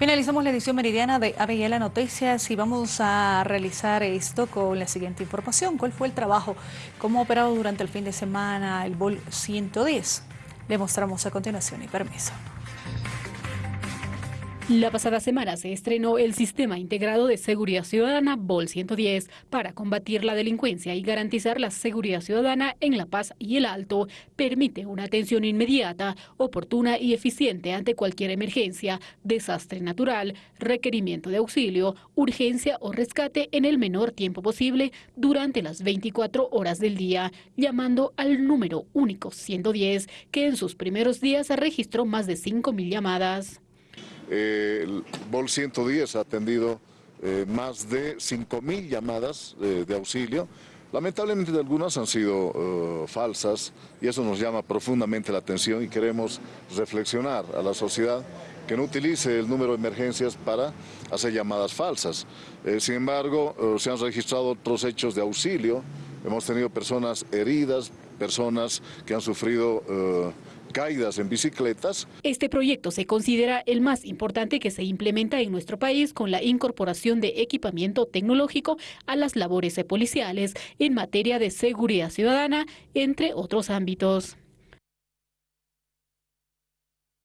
Finalizamos la edición meridiana de ABL Noticias y vamos a realizar esto con la siguiente información. ¿Cuál fue el trabajo? ¿Cómo ha operado durante el fin de semana el BOL 110? Le mostramos a continuación y permiso. La pasada semana se estrenó el Sistema Integrado de Seguridad Ciudadana BOL 110 para combatir la delincuencia y garantizar la seguridad ciudadana en La Paz y el Alto. Permite una atención inmediata, oportuna y eficiente ante cualquier emergencia, desastre natural, requerimiento de auxilio, urgencia o rescate en el menor tiempo posible durante las 24 horas del día, llamando al número único 110, que en sus primeros días registró más de 5.000 llamadas. Eh, el BOL 110 ha atendido eh, más de 5.000 llamadas eh, de auxilio. Lamentablemente algunas han sido falsas y eso nos llama profundamente la atención y queremos reflexionar a la sociedad que no utilice el número de emergencias para hacer llamadas falsas. sin embargo, se han registrado otros hechos de auxilio, hemos tenido personas heridas, personas que han sufrido caídas en bicicletas. Este proyecto se considera el más importante que se implementa en nuestro país con la incorporación de equipamiento tecnológico a las labores policiales en materia de seguridad ciudadana, entre otros ámbitos.